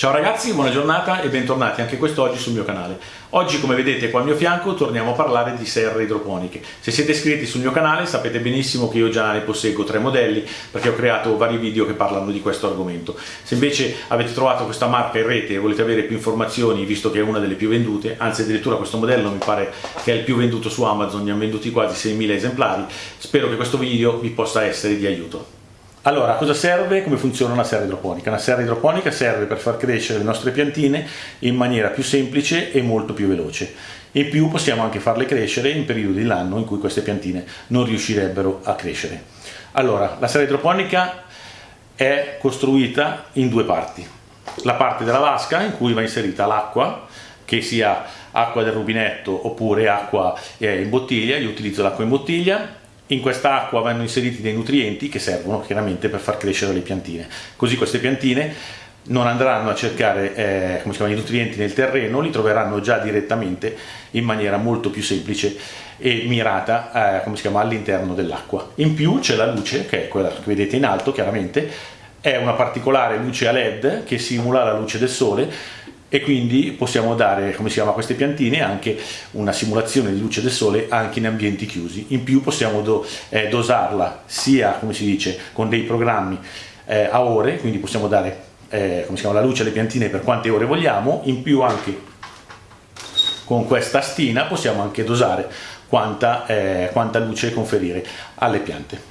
Ciao ragazzi, buona giornata e bentornati anche quest'oggi sul mio canale. Oggi come vedete qua al mio fianco torniamo a parlare di serre idroponiche. Se siete iscritti sul mio canale sapete benissimo che io già ne posseggo tre modelli perché ho creato vari video che parlano di questo argomento. Se invece avete trovato questa marca in rete e volete avere più informazioni visto che è una delle più vendute, anzi addirittura questo modello mi pare che è il più venduto su Amazon, ne hanno venduti quasi 6.000 esemplari, spero che questo video vi possa essere di aiuto. Allora, cosa serve? Come funziona una serra idroponica? Una serra idroponica serve per far crescere le nostre piantine in maniera più semplice e molto più veloce. In più possiamo anche farle crescere in periodi dell'anno in cui queste piantine non riuscirebbero a crescere. Allora, la serra idroponica è costruita in due parti. La parte della vasca in cui va inserita l'acqua, che sia acqua del rubinetto oppure acqua eh, in bottiglia, io utilizzo l'acqua in bottiglia, in questa acqua vanno inseriti dei nutrienti che servono chiaramente per far crescere le piantine. Così queste piantine non andranno a cercare eh, chiama, i nutrienti nel terreno, li troveranno già direttamente in maniera molto più semplice e mirata eh, all'interno dell'acqua. In più c'è la luce, che è quella che vedete in alto chiaramente, è una particolare luce a led che simula la luce del sole e quindi possiamo dare, come si chiama, a queste piantine anche una simulazione di luce del sole anche in ambienti chiusi. In più possiamo do, eh, dosarla sia, come si dice, con dei programmi eh, a ore, quindi possiamo dare eh, come si chiama, la luce alle piantine per quante ore vogliamo, in più anche con questa stina possiamo anche dosare quanta, eh, quanta luce conferire alle piante.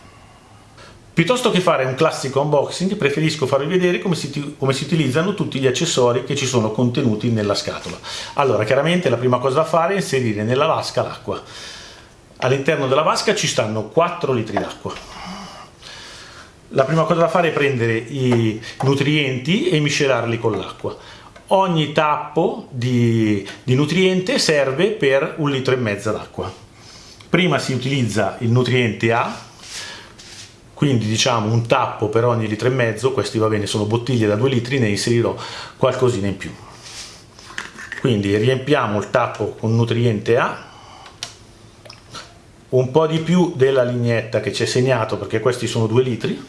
Piuttosto che fare un classico unboxing preferisco farvi vedere come si, come si, utilizzano tutti gli accessori che ci sono contenuti nella scatola. Allora chiaramente la prima cosa da fare è inserire nella vasca l'acqua. All'interno della vasca ci stanno 4 litri d'acqua. La prima cosa da fare è prendere i nutrienti e miscelarli con l'acqua. Ogni tappo di, di nutriente serve per un litro e mezzo d'acqua. Prima si utilizza il nutriente A quindi diciamo un tappo per ogni litro e mezzo, questi va bene, sono bottiglie da 2 litri, ne inserirò qualcosina in più. Quindi riempiamo il tappo con nutriente A, un po' di più della lignetta che ci è segnato perché questi sono 2 litri,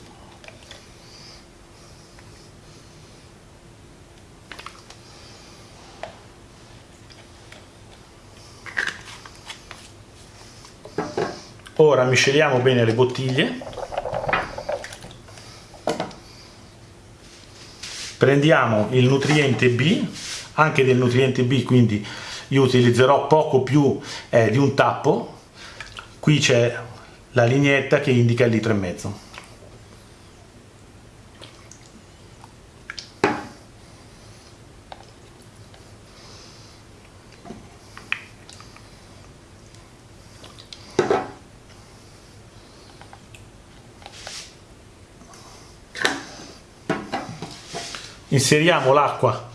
Ora misceliamo bene le bottiglie prendiamo il nutriente B anche del nutriente B quindi io utilizzerò poco più eh, di un tappo. Qui c'è la lineetta che indica il litro e mezzo inseriamo l'acqua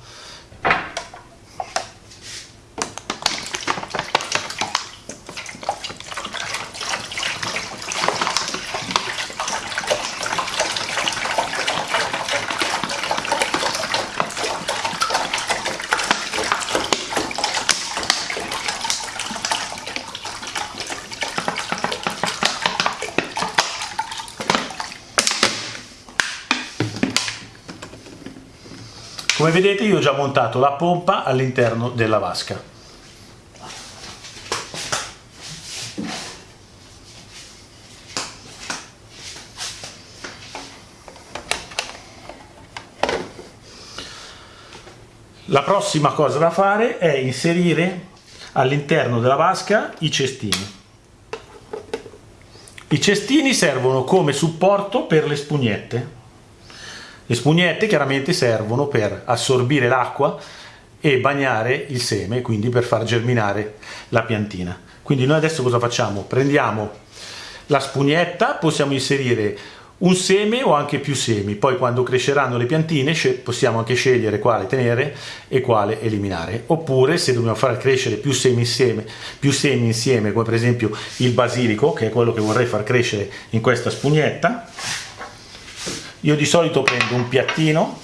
Come vedete io ho già montato la pompa all'interno della vasca. La prossima cosa da fare è inserire all'interno della vasca i cestini. I cestini servono come supporto per le spugnette. Le spugnette chiaramente servono per assorbire l'acqua e bagnare il seme, quindi per far germinare la piantina. Quindi noi adesso cosa facciamo? Prendiamo la spugnetta, possiamo inserire un seme o anche più semi, poi quando cresceranno le piantine possiamo anche scegliere quale tenere e quale eliminare. Oppure se dobbiamo far crescere più semi insieme, più semi insieme come per esempio il basilico, che è quello che vorrei far crescere in questa spugnetta, io di solito prendo un piattino,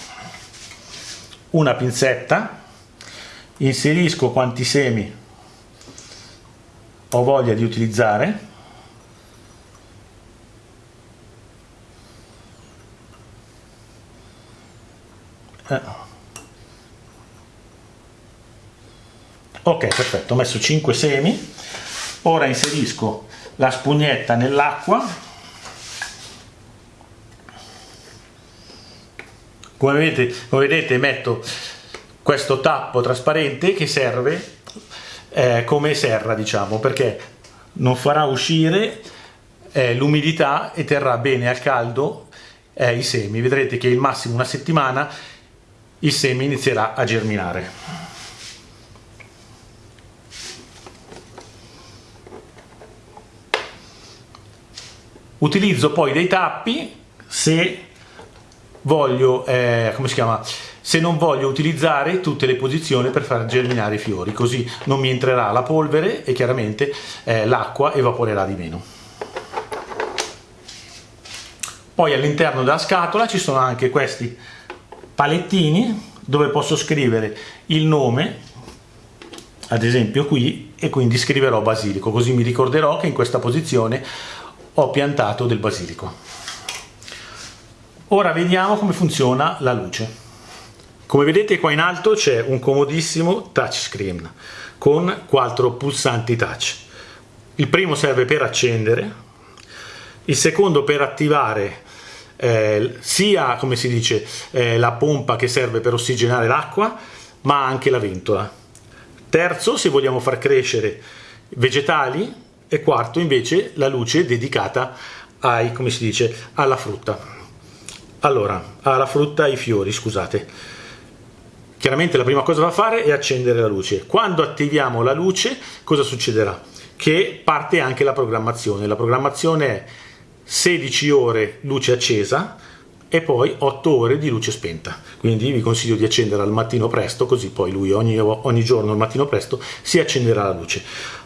una pinzetta, inserisco quanti semi ho voglia di utilizzare eh. ok perfetto ho messo 5 semi ora inserisco la spugnetta nell'acqua come vedete, come vedete metto questo tappo trasparente che serve eh, come serra diciamo perché non farà uscire eh, l'umidità e terrà bene al caldo eh, i semi. Vedrete che il massimo una settimana il seme inizierà a germinare. Utilizzo poi dei tappi se voglio eh, come si chiama se non voglio utilizzare tutte le posizioni per far germinare i fiori così non mi entrerà la polvere e chiaramente eh, l'acqua evaporerà di meno poi all'interno della scatola ci sono anche questi palettini dove posso scrivere il nome ad esempio qui e quindi scriverò basilico così mi ricorderò che in questa posizione ho piantato del basilico. Ora vediamo come funziona la luce. Come vedete qua in alto c'è un comodissimo touchscreen con quattro pulsanti touch. Il primo serve per accendere, il secondo per attivare eh, sia come si dice eh, la pompa che serve per ossigenare l'acqua ma anche la ventola. Terzo se vogliamo far crescere vegetali e quarto invece la luce dedicata ai, come si dice, alla frutta. Allora, alla frutta, ai fiori, scusate. Chiaramente la prima cosa da fare è accendere la luce. Quando attiviamo la luce, cosa succederà? Che parte anche la programmazione. La programmazione è 16 ore luce accesa e poi 8 ore di luce spenta. Quindi vi consiglio di accendere al mattino presto, così poi lui ogni, ogni giorno al mattino presto si accenderà la luce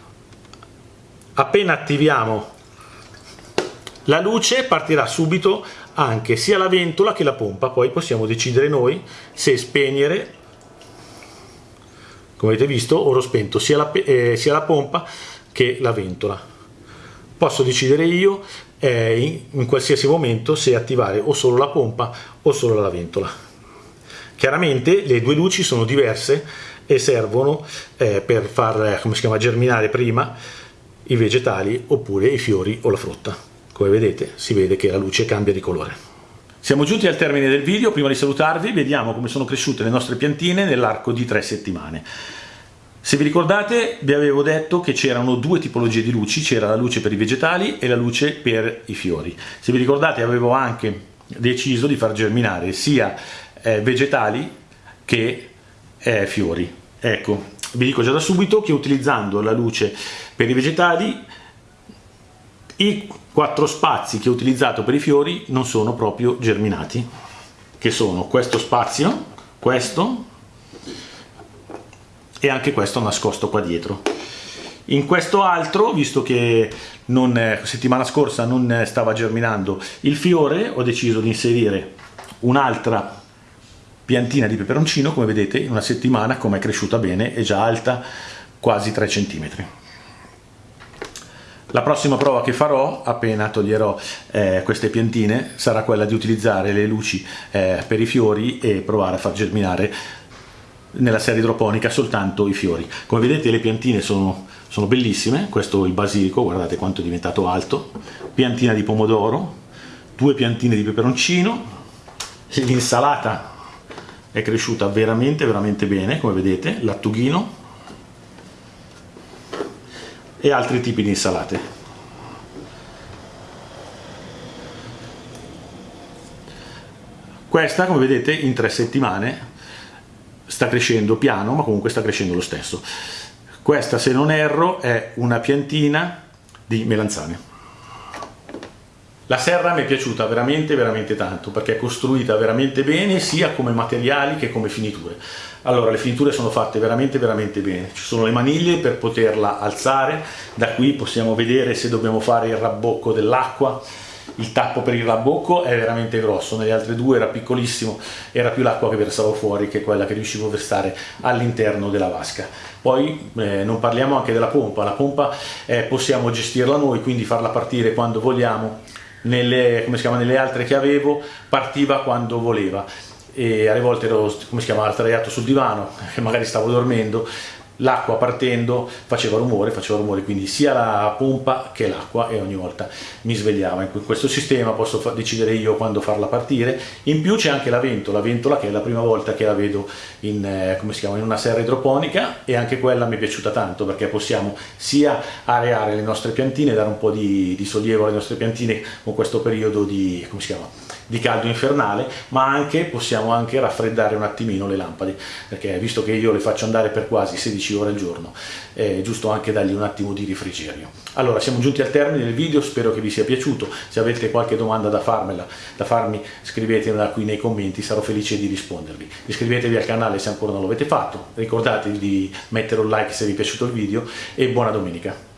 appena attiviamo la luce partirà subito anche sia la ventola che la pompa. Poi possiamo decidere noi se spegnere come avete visto ora ho spento sia la, eh, sia la pompa che la ventola. Posso decidere io eh, in, in qualsiasi momento se attivare o solo la pompa o solo la ventola. Chiaramente le due luci sono diverse e servono eh, per far eh, chiama germinare prima i vegetali oppure i fiori o la frutta. Come vedete si vede che la luce cambia di colore. Siamo giunti al termine del video, prima di salutarvi vediamo come sono cresciute le nostre piantine nell'arco di tre settimane. Se vi ricordate vi avevo detto che c'erano due tipologie di luci, c'era la luce per i vegetali e la luce per i fiori. Se vi ricordate avevo anche deciso di far germinare sia eh, vegetali che eh, fiori. Ecco, vi dico già da subito che utilizzando la luce per i vegetali i quattro spazi che ho utilizzato per i fiori non sono proprio germinati. Che sono questo spazio questo e anche questo nascosto qua dietro. In questo altro visto che non, settimana scorsa non stava germinando il fiore ho deciso di inserire un'altra piantina di peperoncino come vedete in una settimana come è cresciuta bene è già alta quasi 3 cm la prossima prova che farò appena toglierò eh, queste piantine sarà quella di utilizzare le luci eh, per i fiori e provare a far germinare nella serie idroponica soltanto i fiori. Come vedete le piantine sono, sono bellissime. Questo è il basilico guardate quanto è diventato alto. Piantina di pomodoro due piantine di peperoncino. L'insalata è cresciuta veramente veramente bene come vedete. Lattughino e altri tipi di insalate. Questa come vedete in tre settimane sta crescendo piano ma comunque sta crescendo lo stesso. Questa se non erro è una piantina di melanzane la serra mi è piaciuta veramente veramente tanto perché è costruita veramente bene sia come materiali che come finiture. Allora le finiture sono fatte veramente veramente bene, ci sono le maniglie per poterla alzare, da qui possiamo vedere se dobbiamo fare il rabbocco dell'acqua, il tappo per il rabbocco è veramente grosso, nelle altre due era piccolissimo, era più l'acqua che versavo fuori che quella che riuscivo a versare all'interno della vasca. Poi eh, non parliamo anche della pompa, la pompa eh, possiamo gestirla noi, quindi farla partire quando vogliamo, nelle, chiama, nelle altre che avevo partiva quando voleva. E alle volte ero come si chiama, sdraiato sul divano, magari stavo dormendo l'acqua partendo faceva rumore, faceva rumore quindi sia la pompa che l'acqua e ogni volta mi svegliava. In questo sistema posso decidere io quando farla partire, in più c'è anche la ventola, la ventola che è la prima volta che la vedo in, eh, chiama, in una serra idroponica e anche quella mi è piaciuta tanto perché possiamo sia areare le nostre piantine, dare un po' di, di sollievo alle nostre piantine con questo periodo di, come si chiama, di caldo infernale, ma anche possiamo anche raffreddare un attimino le lampade, perché visto che io le faccio andare per quasi 16 ore al giorno, è giusto anche dargli un attimo di rifrigerio. Allora, siamo giunti al termine del video, spero che vi sia piaciuto, se avete qualche domanda da, farmela, da farmi scrivetela qui nei commenti, sarò felice di rispondervi. Iscrivetevi al canale se ancora non l'avete fatto, ricordatevi di mettere un like se vi è piaciuto il video e buona domenica.